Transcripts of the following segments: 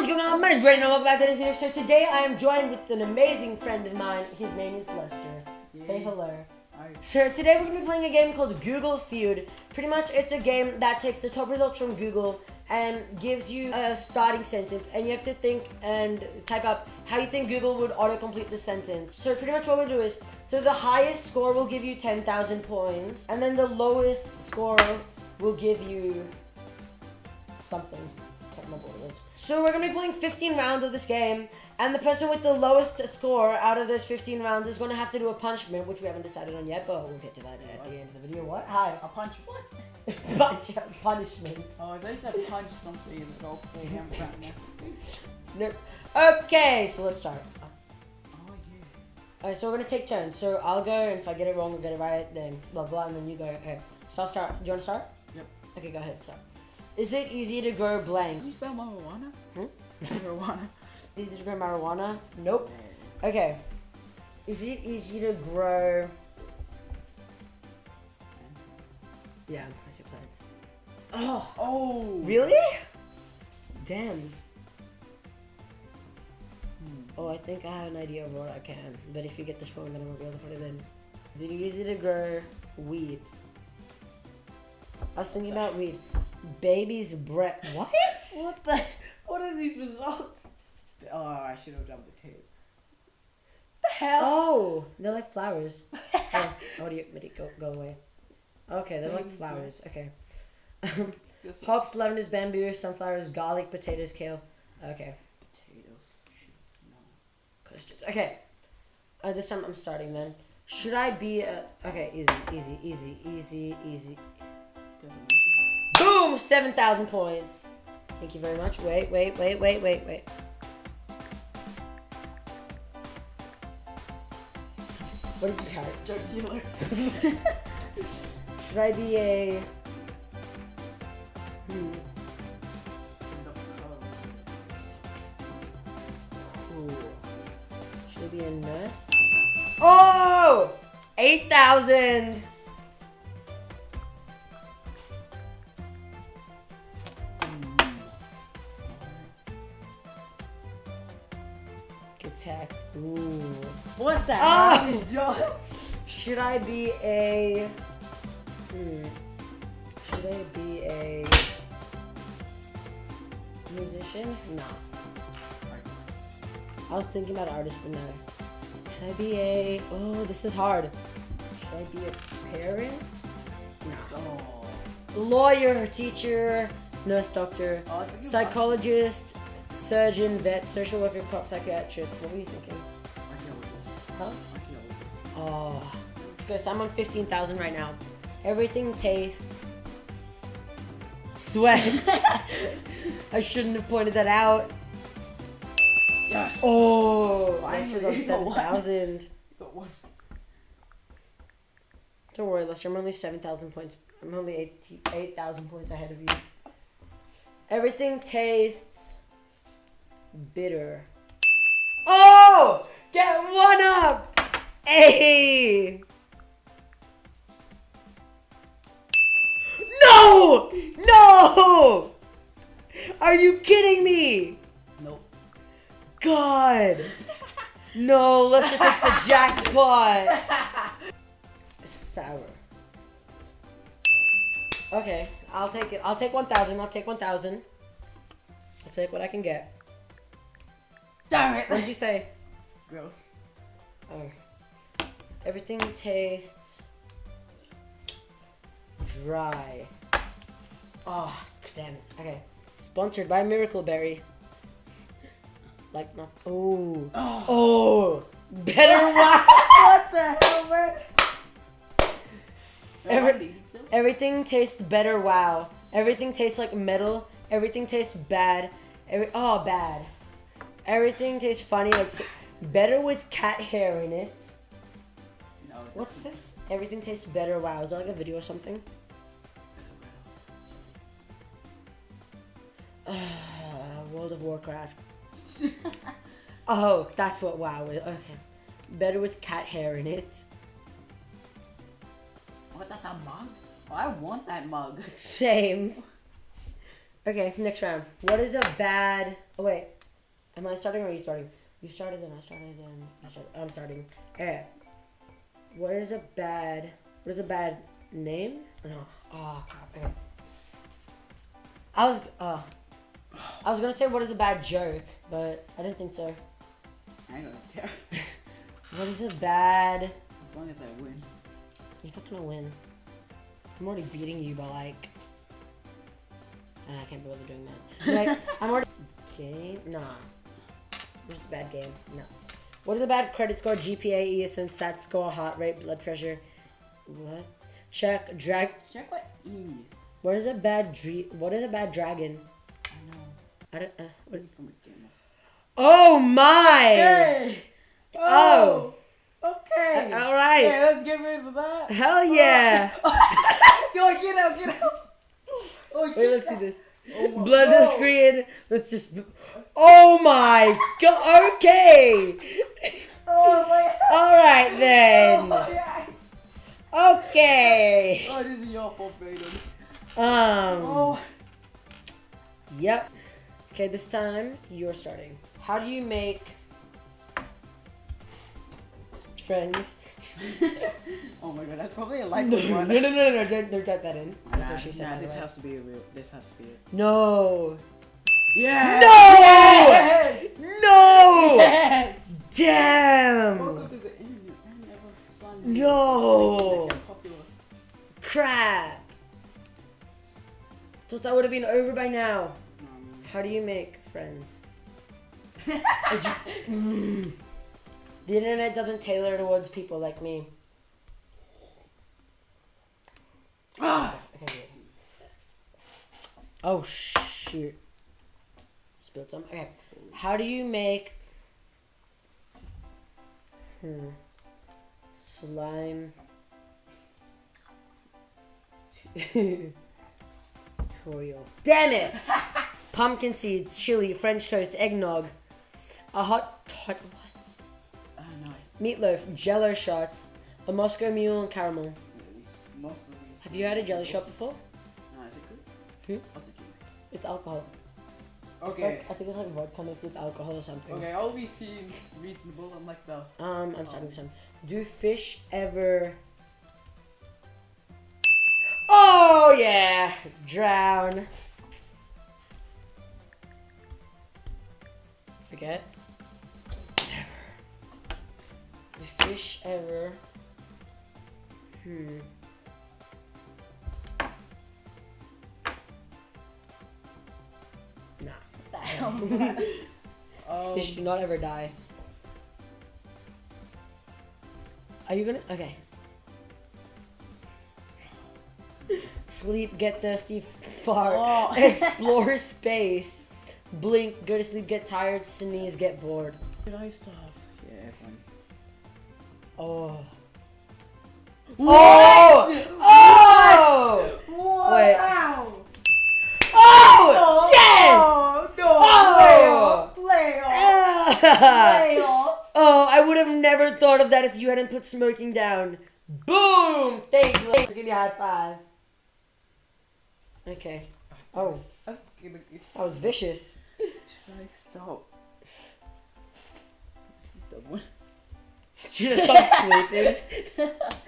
Is going on? My name is Brandon. Welcome back to the video show. Today I am joined with an amazing friend of mine. His name is Lester. Say hello. Alright. So today we're going to be playing a game called Google Feud. Pretty much it's a game that takes the top results from Google and gives you a starting sentence and you have to think and type up how you think Google would autocomplete the sentence. So pretty much what we'll do is, so the highest score will give you 10,000 points and then the lowest score will give you something. Can't remember what it is. So we're gonna be playing 15 rounds of this game, and the person with the lowest score out of those 15 rounds is gonna have to do a punishment, which we haven't decided on yet, but we'll get to that at the end of the video. What? Hi. A punch what? Punch punishment. Oh, they said punch something. Go play him right now. Nope. Okay, so let's start. Alright, so we're gonna take turns. So I'll go, and if I get it wrong or get it right, then blah blah, and then you go. Okay. So I'll start. Do you wanna start? Yep. Okay, go ahead. Start. Is it easy to grow blank? Can you spell marijuana? Hmm? marijuana. Easy to grow marijuana? Nope. Okay. Is it easy to grow? Yeah, plastic plants. Oh, Oh. really? Damn. Hmm. Oh, I think I have an idea of what I can. But if you get this wrong, then I won't be able to put it in. Is it easy to grow weed? I was thinking about weed. Baby's breath. What? What the? What are these results? Oh, I should have done potato. The hell? Oh, they're like flowers. oh, audio, it go, go away. Okay, they're like flowers. Okay. Hops, lavenders, bamboo, sunflowers, garlic, potatoes, kale. Okay, potatoes. No. questions. Okay. Uh, this time I'm starting then. Should I be a... Okay, easy, easy, easy, easy, easy. Definition. Boom! 7,000 points. Thank you very much. Wait, wait, wait, wait, wait, wait. What did you type? Drug dealer. Should I be a... Hmm. Should I be a nurse? Oh! 8,000! The Oh! Should I be a... Hmm. Should I be a... Musician? No. I was thinking about artist, but no. Should I be a... Oh, this is hard. Should I be a parent? No. Oh. Lawyer, teacher, nurse, doctor, Oh, I was thinking psychologist, surgeon, vet, social worker, cop, psychiatrist. What were you thinking? Let's. So I'm on 15,000 right now. Everything tastes sweat. I shouldn't have pointed that out. Yes. Oh, Finally, Lester's on you 7,000. Got one. Don't worry, Lester. I'm only 7,000 points. I'm only 8 8,000 points ahead of you. Everything tastes bitter. Oh! Get one up! Hey! No! No! Are you kidding me? Nope. God! No, let's just takes the jackpot! Sour. Okay, I'll take it. I'll take 1,000. I'll take 1,000. I'll take what I can get. Damn it. What did you say? Gross. Oh. Everything tastes dry. Oh, damn it. Okay. Sponsored by Miracle Berry. Like nothing. Oh. Oh. Ah. Oh. Better wow. what the hell, man? Every- Everything tastes better. Wow. Everything tastes like metal. Everything tastes bad. Every oh bad. Everything tastes funny. Like s- better with cat hair in it. No, it What's this? Everything tastes better. Wow. Is that like a video or something? Uh, World of Warcraft. oh, that's what WoW is. Okay. Better with cat hair in it. What, that's a mug? Oh, I want that mug. Same. Okay, next round. What is a bad? Oh wait, am I starting or are you starting? You started then I started then you started. I'm starting. Okay. What is a bad? What is a bad name? No. Oh crap. Okay. I was uh, I was gonna say what is a bad joke, but I didn't think so. I don't care. What is a bad? As long as I win. You're not gonna win. I'm already beating you by like. Ah, I can't bother doing that. Like, I'm already. Game? Nah. Just a bad game. No. What is a bad credit score? GPA, ESN, SAT score, heart rate, blood pressure. What? Check. Drag. Check what E. What is a bad dre- What is a bad dragon? I don't. Uh, what? From a game. Oh my! Hey! Oh. Okay. All right. Okay, let's get rid of that. Hell yeah! Yo, get out, get out. Oh, Wait, get let's see this. Oh Blood the screen. Let's just. Oh my god. Okay. Oh my. All right then. Oh, yeah. Okay. Oh, this is your fault, Brayden. Um. Oh. Yep. Okay, this time you're starting. How do you make friends? Oh my god, that's probably a No, likely no, one. no, no, no, no, don't, don't type that in. That's Nah, what she said. nah, this way. has to be a real. This has to be it. No. Yeah. No! Yes! No! Yes! Damn! Welcome to the internet. I never saw No! Crap. Thought that would have been over by now. How do you make friends? Mm. The internet doesn't tailor towards people like me. ah! Oh shoot. Spilled some. Okay. How do you make Hmm. Slime tutorial. Damn it! Pumpkin seeds, chili, French toast, eggnog, a hot hot what? I don't know. meatloaf, jello shots, a Moscow mule and caramel. These- these. Have you had a jelly shot before? Nah, is it good? Hmm? What's it It's alcohol. It's Okay. like- I think it's like vodka mixed with alcohol or something. Okay, all we seem reasonable. I'm like the. Um, I'm starting this time. Do fish ever? Oh yeah, drown. Forget. Never. Do fish ever? Hmm. Nah. Um, Fish do not ever die. Are you gonna? Okay. Sleep, get thirsty, fart, Oh. explore space, blink, go to sleep, get tired, sneeze, get bored. Did I stop? Yeah, everyone. Oh. Oh! Oh! What? Wait. Ow! Oh! Yes! No! Oh! Lay off! Lay off! Ah! Off! Oh, I would have never thought of that if you hadn't put smoking down. Boom! Thanks, Liz. Give me a high five. Okay. Oh, That's gonna be. That was vicious. Should I stop? This is the one. Should have stopped sleeping.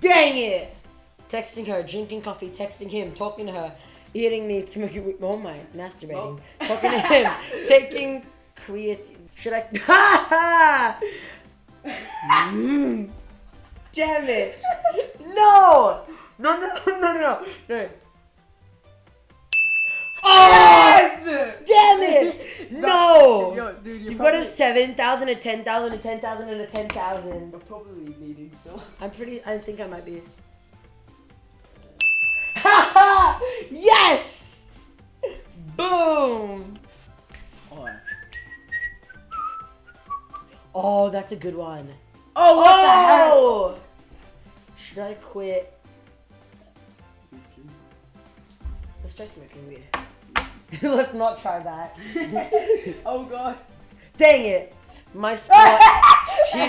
Dang it! Texting her, drinking coffee, texting him, talking to her, eating meat, smoking weed. Oh my, masturbating. Talking to him, taking creatine. Should I? Mm. Damn it! No! No, no, no, no, no, no. Oh! Damn it! No! Yo, dude, you're You've got a probably, 7,000, a 10,000, a 10,000, and a 10,000. you're probably needing still. I'm pretty, I think I might be. Yes! Boom! Oh, Oh, that's a good one. Oh what Oh! Should I quit? Let's try smoking weed. Let's not try that. oh god. Dang it! My spot. Are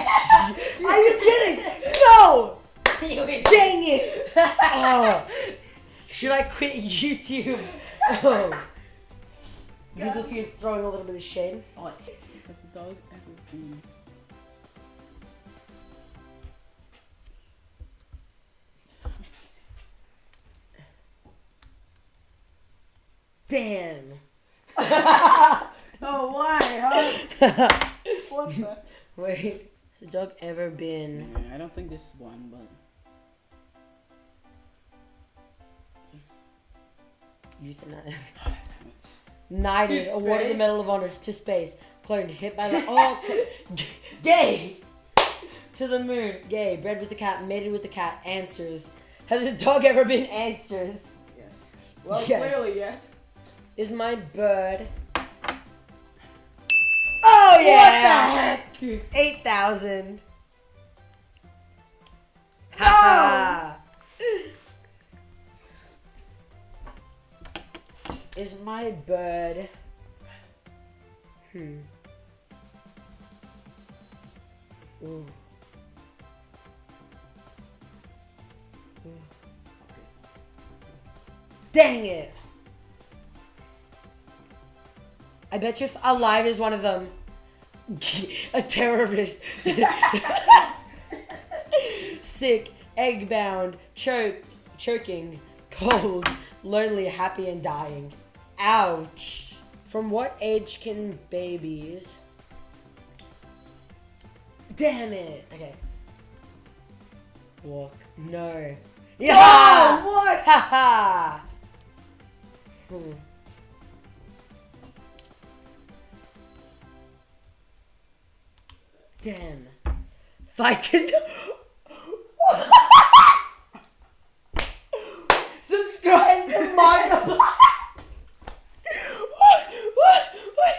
you kidding? No! Dang it! Oh. Should I quit YouTube? Oh. Google Feud throwing a little bit of shade. What? Has the dog Damn. Oh, why, huh? what the? Wait. Has the dog ever been? Yeah, I don't think this is one, but. Euthanized. Ah, it. Knighted, awarded the? Medal of Honor to space. Cloned, hit by the. Oh, gay! To the moon. Gay. Bred with a cat, mated with a cat. Answers. Has a dog ever been answers? Yes. Well, Yes. clearly, yes. Is my bird. Oh, yeah! What the heck? 8,000. Ha Is my bird. Hmm. Ooh. Dang it! I bet you if alive is one of them. A terrorist. Sick, egg bound, choked, choking, cold, lonely, happy, and dying. Ouch. From what age can babies. Damn it. Okay. Walk. No. Yeah! Oh, what? Haha! hmm. Damn. Fight it. what? Subscribe to my. what? What? What?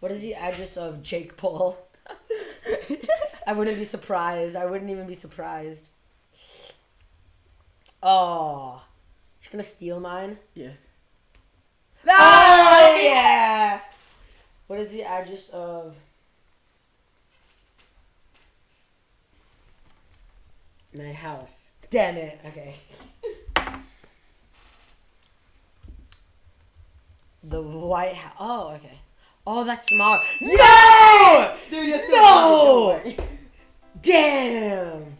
What is the address of Jake Paul? I wouldn't be surprised. I wouldn't even be surprised. Oh. She's gonna steal mine? Yeah. Oh, yeah! What is the address of my house? Damn it. Okay. The White House. Oh, okay. Oh, that's tomorrow. No! Dude, you're No! Damn!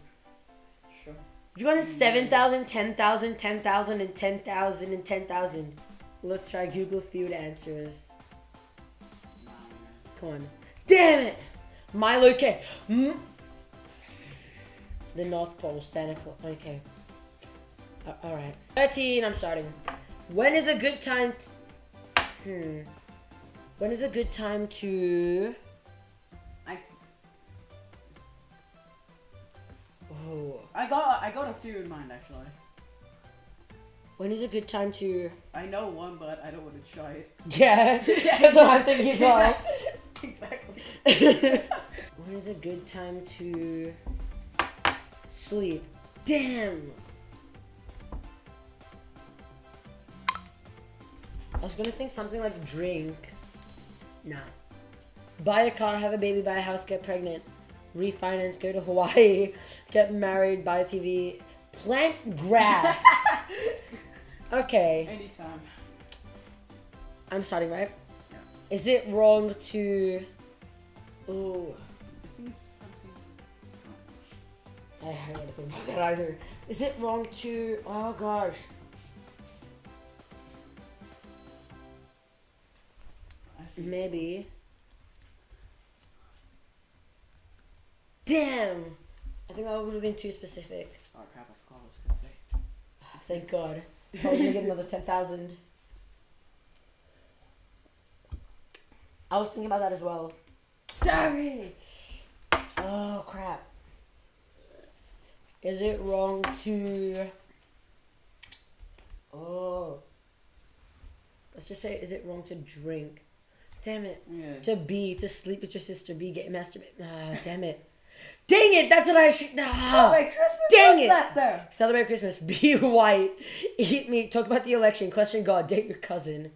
Sure. You wanted 7,000, 10,000, 10,000, and 10,000, and 10,000. Let's try Google Feud answers. Come on. Damn it! Milo K. Mm. The North Pole, Santa Claus. Okay. Uh, Alright. 13, I'm starting. When is a good time. Hmm. When is a good time to. I, Oh. I got I got a few in mind actually. When is a good time to. I know one, but I don't want to try it. Yeah, that's what I'm thinking as well. exactly. when is a good time to sleep? Damn. I was gonna think something like drink. Nah. Buy a car, have a baby, buy a house, get pregnant, refinance, go to Hawaii, get married, buy a TV, plant grass. okay, Anytime. I'm starting right. Yeah. Is it wrong to? Ooh. I don't want to think about that either. Is it wrong to? Oh gosh. Maybe. Damn. I think that would have been too specific. oh crap! I forgot what I was gonna say. Ah, thank God. Oh, I was gonna get another ten thousand. I was thinking about that as well. Damn it! Oh crap. Is it wrong to? Oh. Let's just say, is it wrong to drink? Damn it. Yeah. To be, to sleep with your sister, be, get masturbate. Ah, damn it. Dang it, that's what I should. Ah. Wait, Christmas. Dang it. that there? Celebrate Christmas, be white, eat meat, talk about the election, question God, date your cousin.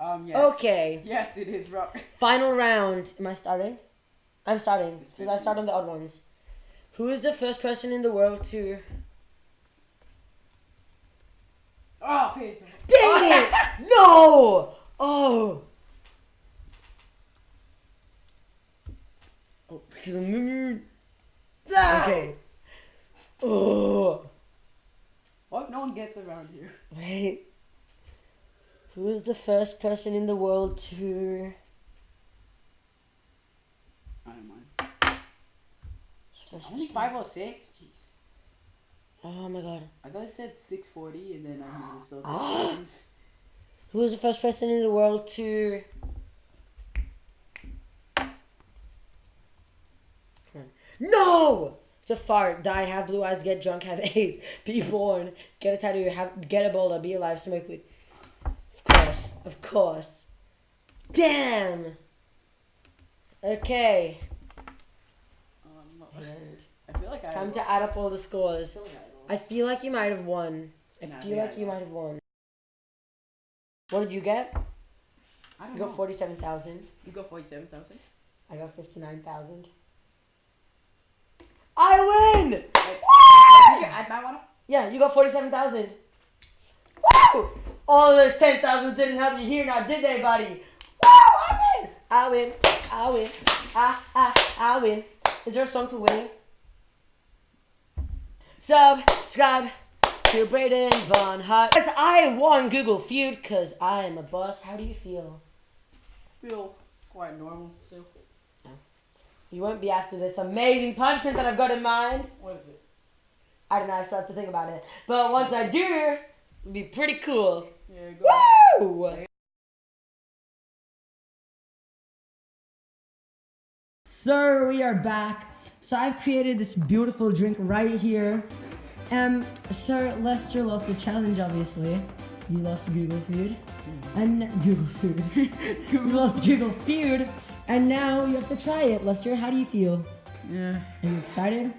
Um. Yes. Okay, Yes, it is wrong. final round. Am I starting? I'm starting. Because I start on the odd ones. Who is the first person in the world to... Oh, Dang it! no! Oh! Oh, to the moon. Ah! Okay. Oh. What? No one gets around here. Wait. Who is the first person in the world to... First Only person- 506? Jeez. Oh my god. I thought I said 640 and then I noticed those things. Who was the first person in the world to. Come on. No! To fart, die, have blue eyes, get drunk, have AIDS, be born, get a tattoo, have get Ebola, be alive, smoke weed. Of course, of course. Damn. Okay. Um, And I feel like I. time to add up all the scores. I feel like you might have won. I Nah, feel yeah, like you might have won. What did you get? I don't You know. got forty-seven thousand. You got 47,000? I got fifty-nine thousand. I win! Did you add that one up? Yeah, you got forty-seven thousand. Woo! All those ten thousand didn't help you here now, did they, buddy? Woo! I win! I win! I win! I I I win! Is there a song for winning? Subscribe to Braden Von Hart. Because I won Google Feud because I am a boss. How do you feel? Feel quite normal still. Oh. You won't be after this amazing punishment that I've got in mind. What is it? I don't know, I still have to think about it. But once I do, it'll be pretty cool. Yeah, go. Woo! So we are back. So I've created this beautiful drink right here. Um, Sir Lester lost the challenge, obviously. You lost Google Food. And Google Food. you lost Google Food. And now you have to try it. Lester, how do you feel? Yeah. Are you excited?